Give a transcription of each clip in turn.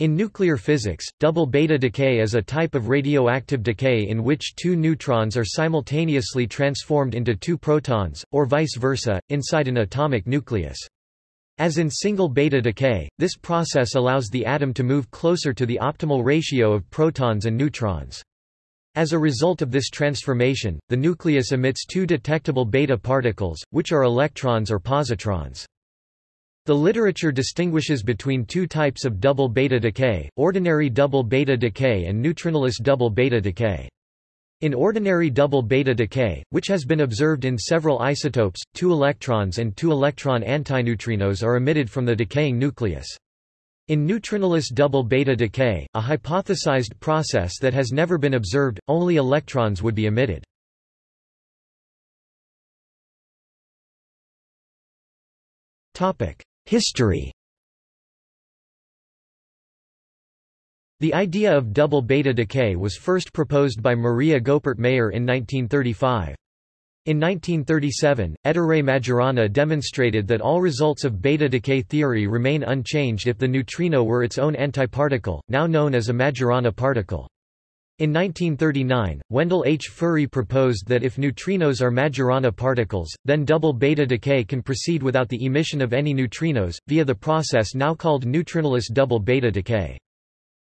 In nuclear physics, double beta decay is a type of radioactive decay in which two neutrons are simultaneously transformed into two protons, or vice versa, inside an atomic nucleus. As in single beta decay, this process allows the atom to move closer to the optimal ratio of protons and neutrons. As a result of this transformation, the nucleus emits two detectable beta particles, which are electrons or positrons. The literature distinguishes between two types of double beta decay, ordinary double beta decay and neutrinoless double beta decay. In ordinary double beta decay, which has been observed in several isotopes, two electrons and two electron antineutrinos are emitted from the decaying nucleus. In neutrinoless double beta decay, a hypothesized process that has never been observed, only electrons would be emitted. History The idea of double beta decay was first proposed by Maria Goeppert Mayer in 1935. In 1937, Ettore Majorana demonstrated that all results of beta decay theory remain unchanged if the neutrino were its own antiparticle, now known as a Majorana particle. In 1939, Wendell H. Furry proposed that if neutrinos are Majorana particles, then double beta decay can proceed without the emission of any neutrinos, via the process now called neutrinoless double beta decay.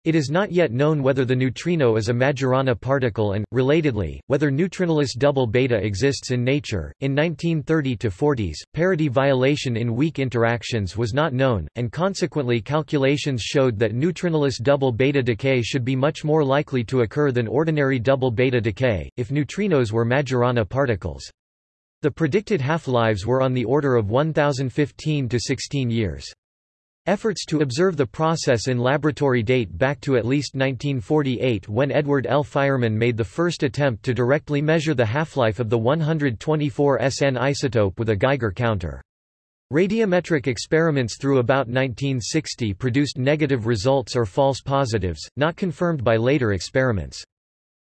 It is not yet known whether the neutrino is a Majorana particle and, relatedly, whether neutrinoless double beta exists in nature. In 1930 40s, parity violation in weak interactions was not known, and consequently calculations showed that neutrinoless double beta decay should be much more likely to occur than ordinary double beta decay, if neutrinos were Majorana particles. The predicted half-lives were on the order of 1015 to 16 years. Efforts to observe the process in laboratory date back to at least 1948 when Edward L. Fireman made the first attempt to directly measure the half-life of the 124 SN isotope with a Geiger counter. Radiometric experiments through about 1960 produced negative results or false positives, not confirmed by later experiments.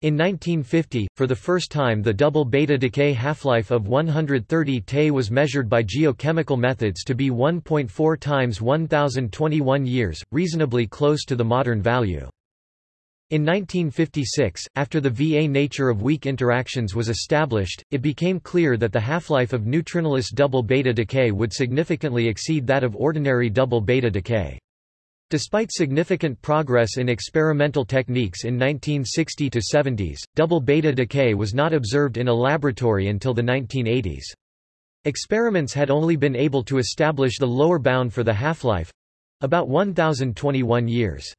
In 1950, for the first time the double beta decay half-life of 130 Te was measured by geochemical methods to be 1.4 times 1021 years, reasonably close to the modern value. In 1956, after the VA nature of weak interactions was established, it became clear that the half-life of neutrinoless double beta decay would significantly exceed that of ordinary double beta decay. Despite significant progress in experimental techniques in 1960 to 70s, double beta decay was not observed in a laboratory until the 1980s. Experiments had only been able to establish the lower bound for the half-life—about 1021 years.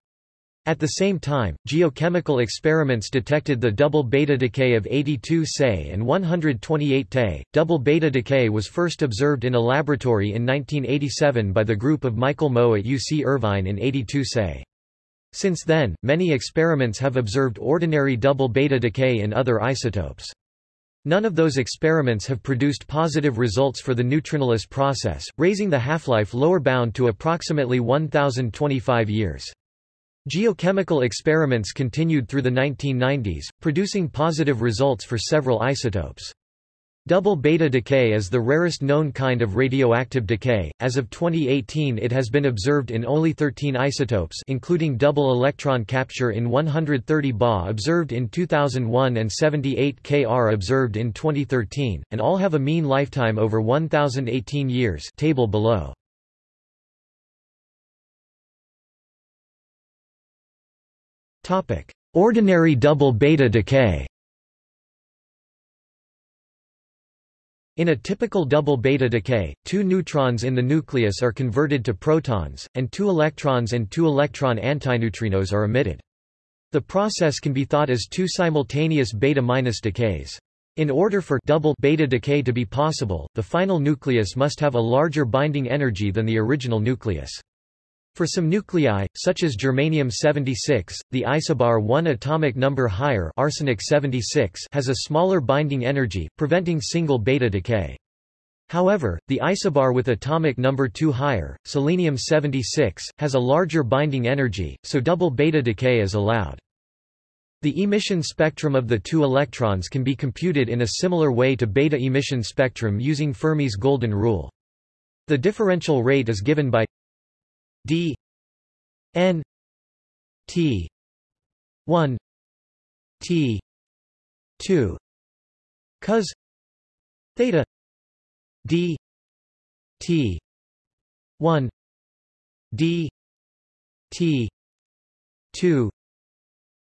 At the same time, geochemical experiments detected the double beta decay of 82 Se and 128 Te. Double beta decay was first observed in a laboratory in 1987 by the group of Michael Moe at UC Irvine in 82 Se. Since then, many experiments have observed ordinary double beta decay in other isotopes. None of those experiments have produced positive results for the neutrinoless process, raising the half-life lower bound to approximately 1025 years. Geochemical experiments continued through the 1990s, producing positive results for several isotopes. Double beta decay is the rarest known kind of radioactive decay. As of 2018, it has been observed in only 13 isotopes, including double electron capture in 130 Ba observed in 2001 and 78 Kr observed in 2013, and all have a mean lifetime over 1018 years. Table below. Ordinary double beta decay In a typical double beta decay, two neutrons in the nucleus are converted to protons, and two electrons and two electron antineutrinos are emitted. The process can be thought as two simultaneous beta-minus decays. In order for double beta decay to be possible, the final nucleus must have a larger binding energy than the original nucleus. For some nuclei, such as germanium-76, the isobar 1 atomic number higher arsenic 76 has a smaller binding energy, preventing single beta decay. However, the isobar with atomic number 2 higher, selenium-76, has a larger binding energy, so double beta decay is allowed. The emission spectrum of the two electrons can be computed in a similar way to beta emission spectrum using Fermi's golden rule. The differential rate is given by d n T 1 T 2 cos theta D T 1 D T 2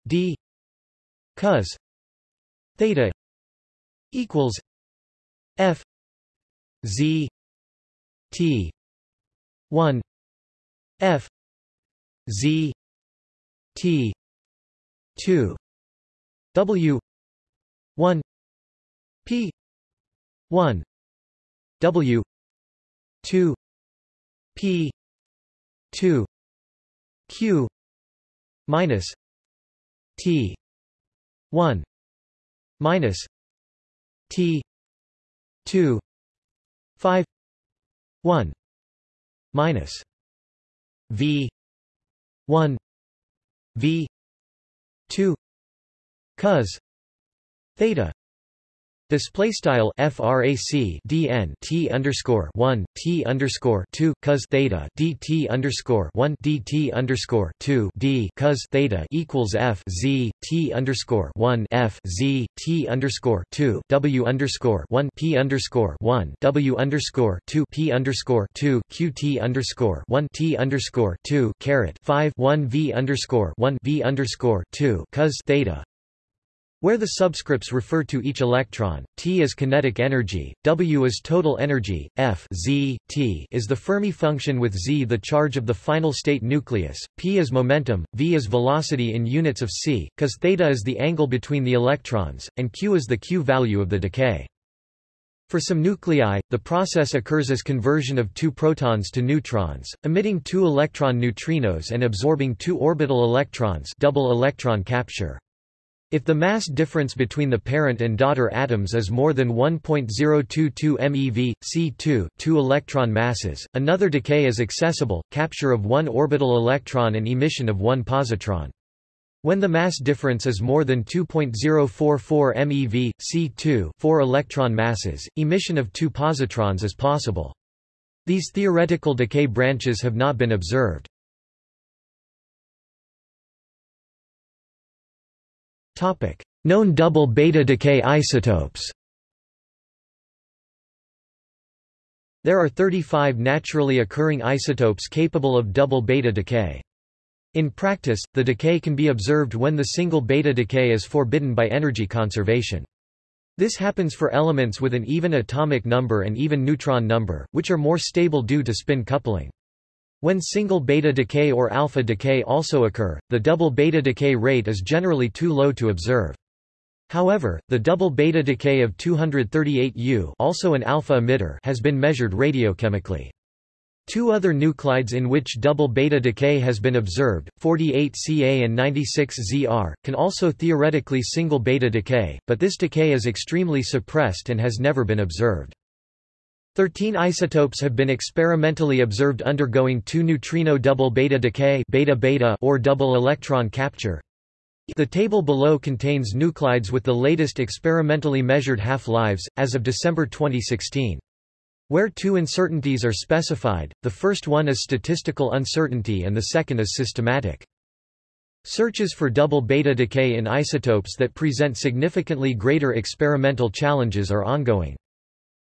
D cos theta equals F Z T one F. Z. T. two. W. one. P. one. W. two. P. two. Q. minus T. one. Minus T. two. Five. one. Minus V one V two cos theta Display style frac dn t underscore one t underscore two cos theta dt underscore one dt underscore two d cos theta equals f z t underscore one f z t underscore two w underscore one p underscore one w underscore two p underscore two q t underscore one t underscore two caret five one v underscore one v underscore two cos theta where the subscripts refer to each electron, T is kinetic energy, W is total energy, F z, T is the Fermi function with Z the charge of the final state nucleus, P is momentum, V is velocity in units of c, cos theta is the angle between the electrons, and Q is the Q value of the decay. For some nuclei, the process occurs as conversion of two protons to neutrons, emitting two electron neutrinos and absorbing two orbital electrons double electron capture. If the mass difference between the parent and daughter atoms is more than 1.022 MeV, C2 two electron masses, another decay is accessible, capture of one orbital electron and emission of one positron. When the mass difference is more than 2.044 MeV, C2 four electron masses, emission of two positrons is possible. These theoretical decay branches have not been observed. Known double beta decay isotopes. There are 35 naturally occurring isotopes capable of double beta decay. In practice, the decay can be observed when the single beta decay is forbidden by energy conservation. This happens for elements with an even atomic number and even neutron number, which are more stable due to spin coupling. When single beta decay or alpha decay also occur, the double beta decay rate is generally too low to observe. However, the double beta decay of 238U also an alpha emitter has been measured radiochemically. Two other nuclides in which double beta decay has been observed, 48Ca and 96Zr, can also theoretically single beta decay, but this decay is extremely suppressed and has never been observed. Thirteen isotopes have been experimentally observed undergoing two-neutrino double beta decay beta -beta or double electron capture. The table below contains nuclides with the latest experimentally measured half-lives, as of December 2016. Where two uncertainties are specified, the first one is statistical uncertainty and the second is systematic. Searches for double beta decay in isotopes that present significantly greater experimental challenges are ongoing.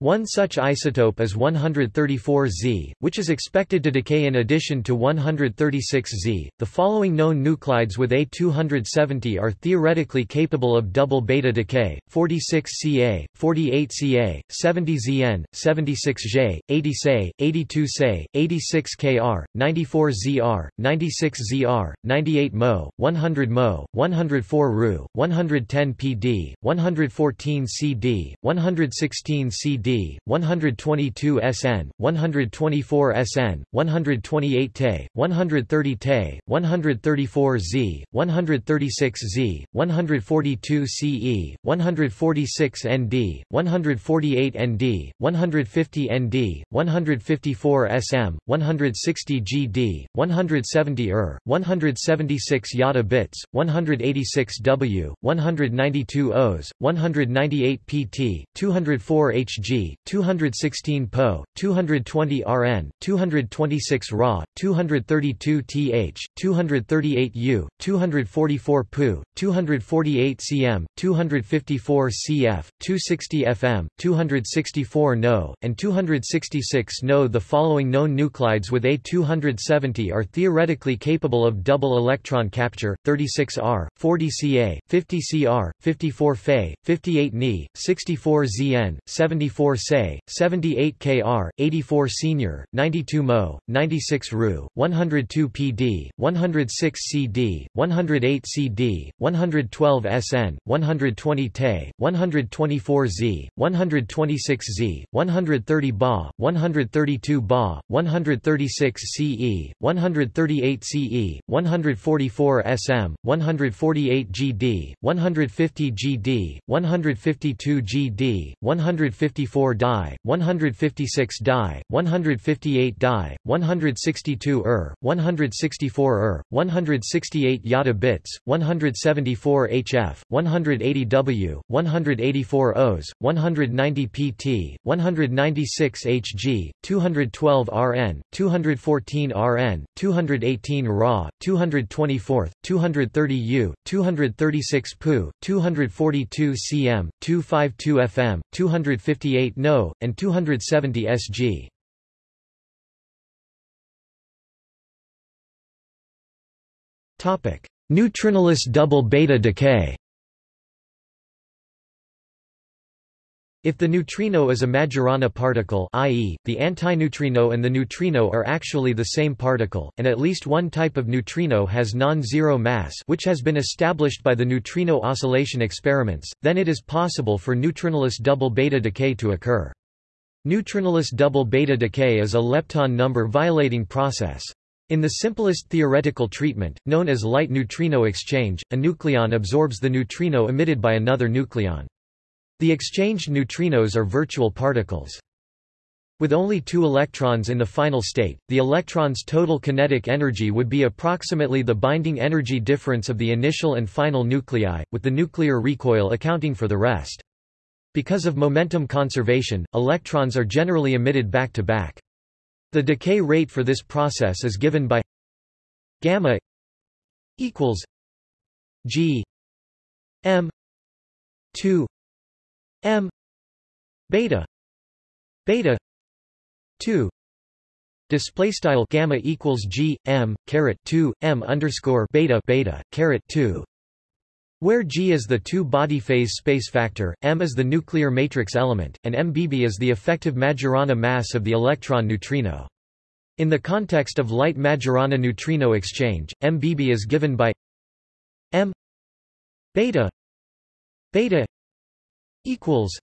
One such isotope is 134Z, which is expected to decay in addition to 136Z. The following known nuclides with A270 are theoretically capable of double beta decay: 46Ca, 48Ca, 70Zn, 76J, 80Se, 82Se, 86Kr, 94Zr, 96Zr, 98 Mo, 100 Mo, 104 Ru, 110 PD, 114 CD, 116 CD 122 SN, 124 SN, 128 Te, 130 Te, 134 Z, 136 Z, 142 CE, 146 ND, 148 ND, 150 ND, 154 SM, 160 GD, 170 ER, 176 Yada bits, 186 W, 192 Os, 198 PT, 204 HG 216 po, 220 rn, 226 ra, 232 th, 238 u, 244 pu, 248 cm, 254 cf, 260 fm, 264 no, and 266 no. The following known nuclides with A270 are theoretically capable of double electron capture, 36R, 40Ca, 50Cr, 54Fe, 58 Ni, 64Zn, 74 94 Se, 78 Kr, 84 Senior, 92 Mo, 96 Ru, 102 Pd, 106 Cd, 108 Cd, 112 Sn, 120 Te, 124 Z, 126 Z, 130 Ba, 132 Ba, 136 Ce, 138 Ce, 144 Sm, 148 Gd, 150 Gd, 152 Gd, 154 Di, 156 Di, 158 Di, 162 Er, 164 Er, 168 Yada bits, 174 HF, 180 W, 184 Os, 190 PT, 196 HG, 212 RN, 214 RN, 218 Ra, 224, 230 U, 236 Pu, 242 cm, 252 fm, 258 No, and 270 Sg. Neutrinoless double beta decay If the neutrino is a Majorana particle i.e., the antineutrino and the neutrino are actually the same particle, and at least one type of neutrino has non-zero mass which has been established by the neutrino oscillation experiments, then it is possible for neutrinoless double beta decay to occur. Neutrinoless double beta decay is a lepton number violating process. In the simplest theoretical treatment, known as light neutrino exchange, a nucleon absorbs the neutrino emitted by another nucleon. The exchanged neutrinos are virtual particles. With only two electrons in the final state, the electron's total kinetic energy would be approximately the binding energy difference of the initial and final nuclei, with the nuclear recoil accounting for the rest. Because of momentum conservation, electrons are generally emitted back-to-back. -back. The decay rate for this process is given by gamma equals g m 2 m beta beta 2 display style gamma equals g m caret 2 m underscore beta beta caret 2 where G is the two-body phase space factor, m is the nuclear matrix element, and mbb is the effective Majorana mass of the electron neutrino. In the context of light Majorana neutrino exchange, mbb is given by m beta beta equals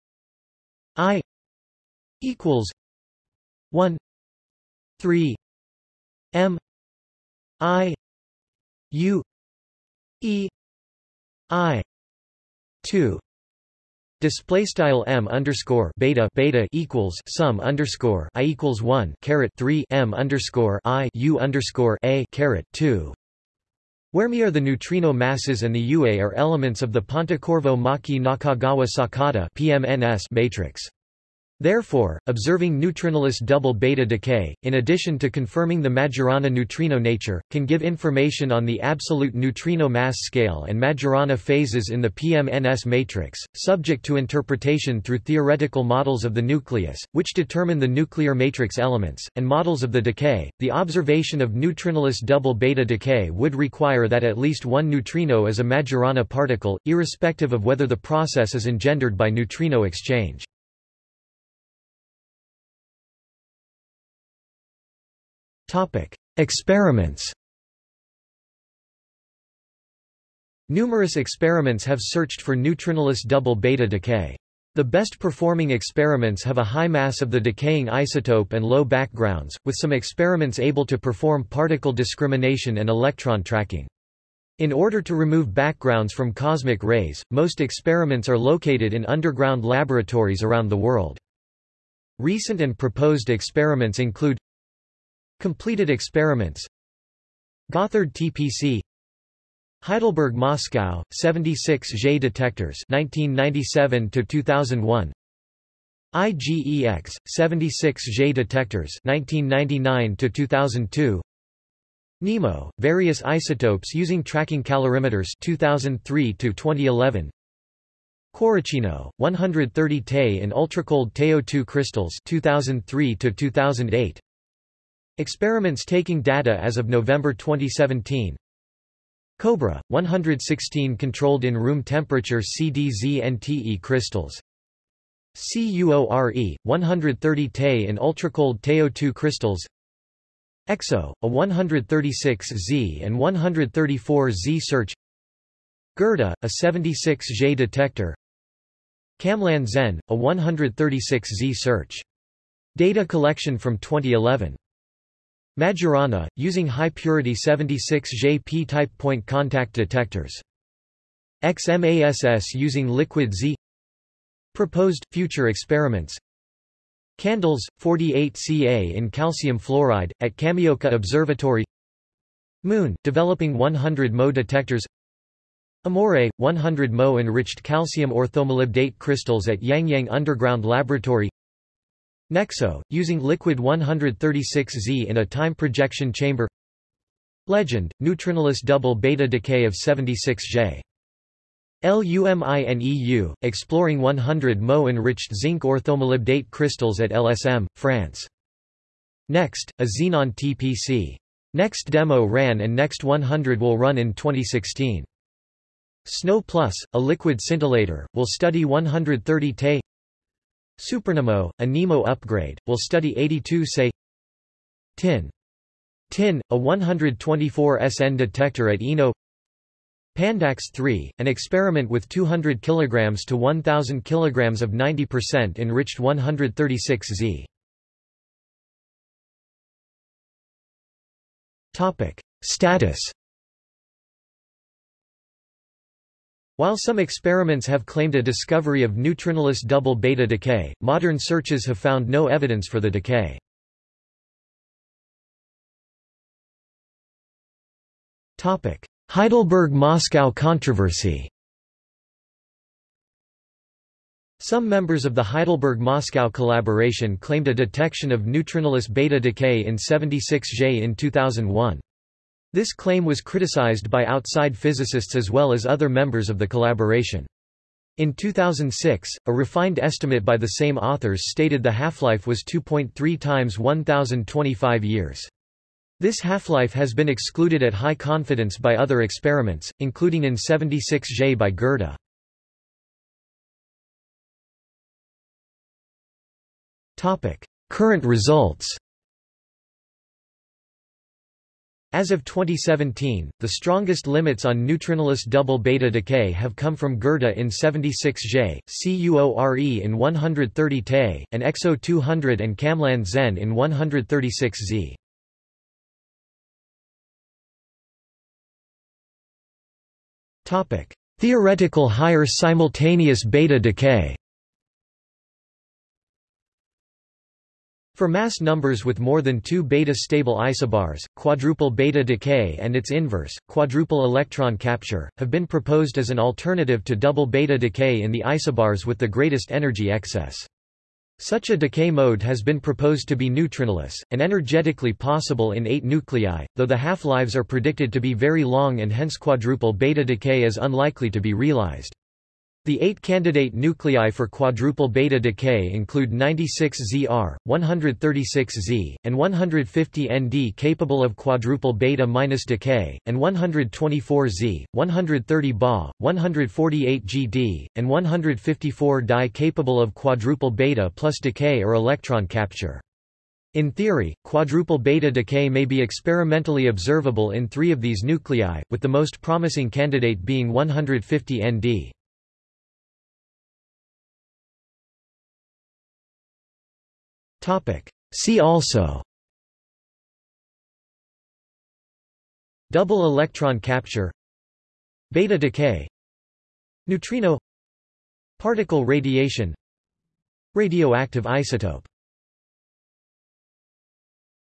I equals one three M I U E I two. Display style m underscore beta beta equals sum underscore i equals one caret three m underscore i u underscore a caret two where Mi are the neutrino masses and the UA are elements of the Pontecorvo-Maki-Nakagawa-Sakata matrix. Therefore, observing neutrinoless double beta decay, in addition to confirming the Majorana neutrino nature, can give information on the absolute neutrino mass scale and Majorana phases in the PMNS matrix, subject to interpretation through theoretical models of the nucleus, which determine the nuclear matrix elements, and models of the decay. The observation of neutrinoless double beta decay would require that at least one neutrino is a Majorana particle, irrespective of whether the process is engendered by neutrino exchange. Experiments Numerous experiments have searched for neutrinoless double beta decay. The best performing experiments have a high mass of the decaying isotope and low backgrounds, with some experiments able to perform particle discrimination and electron tracking. In order to remove backgrounds from cosmic rays, most experiments are located in underground laboratories around the world. Recent and proposed experiments include Completed experiments. Gotthard TPC Heidelberg Moscow 76 J detectors 1997 to 2001 IGEX 76J detectors 1999 to 2002 NEMO various isotopes using tracking calorimeters 2003 to 2011 Cuoricino 130 Te in ultracold TeO2 crystals 2003 to 2008 Experiments taking data as of November 2017 Cobra 116 controlled in room temperature CDZ-NTE crystals. CUORE, 130 Te in ultracold TeO2 crystals. EXO, a 136Z and 134Z search. Gerda, a 76J detector. KamLAND-Zen, a 136Z search. Data collection from 2011. Majorana, using high-purity 76J p-type point contact detectors. XMASS using liquid Z. Proposed, future experiments. Candles, 48 Ca in calcium fluoride, at Kamioka Observatory. Moon, developing 100 Mo detectors. Amore, 100 Mo enriched calcium orthomolybdate crystals at Yangyang Underground Laboratory Nexo, using liquid 136Z in a time projection chamber Legend, neutrinoless double beta decay of 76J LUMINEU, exploring 100 Mo enriched zinc orthomolybdate crystals at LSM, France. Next, a Xenon TPC. Next demo ran and Next 100 will run in 2016. Snow Plus, a liquid scintillator, will study 130 Te Supernemo, a NEMO upgrade, will study 82 Se Tin. Tin, a 124 SN detector at ENO Pandax 3, an experiment with 200 kg to 1000 kg of 90% enriched 136Z. Topic: Status While some experiments have claimed a discovery of neutrinoless double beta decay, modern searches have found no evidence for the decay. Heidelberg–Moscow controversy Some members of the Heidelberg–Moscow collaboration claimed a detection of neutrinoless beta decay in 76J in 2001. This claim was criticized by outside physicists as well as other members of the collaboration. In 2006, a refined estimate by the same authors stated the half-life was 2.3 times 1025 years. This half-life has been excluded at high confidence by other experiments, including in 76J by Gerda. Current results As of 2017, the strongest limits on neutrinoless double beta decay have come from Gerda in 76J, CUORE in 130 Te, and EXO 200 and KamLAND-Zen in 136Z. Theoretical higher simultaneous beta decay For mass numbers with more than two beta-stable isobars, quadruple beta decay and its inverse, quadruple electron capture, have been proposed as an alternative to double beta decay in the isobars with the greatest energy excess. Such a decay mode has been proposed to be neutrinoless, and energetically possible in eight nuclei, though the half-lives are predicted to be very long and hence quadruple beta decay is unlikely to be realized. The eight candidate nuclei for quadruple beta decay include 96ZR, 136Z, and 150ND capable of quadruple beta minus decay, and 124Z, 130 Ba, 148GD, and 154 Di capable of quadruple beta plus decay or electron capture. In theory, quadruple beta decay may be experimentally observable in three of these nuclei, with the most promising candidate being 150 Topic. See also. Double electron capture. Beta decay. Neutrino. Particle radiation. Radioactive isotope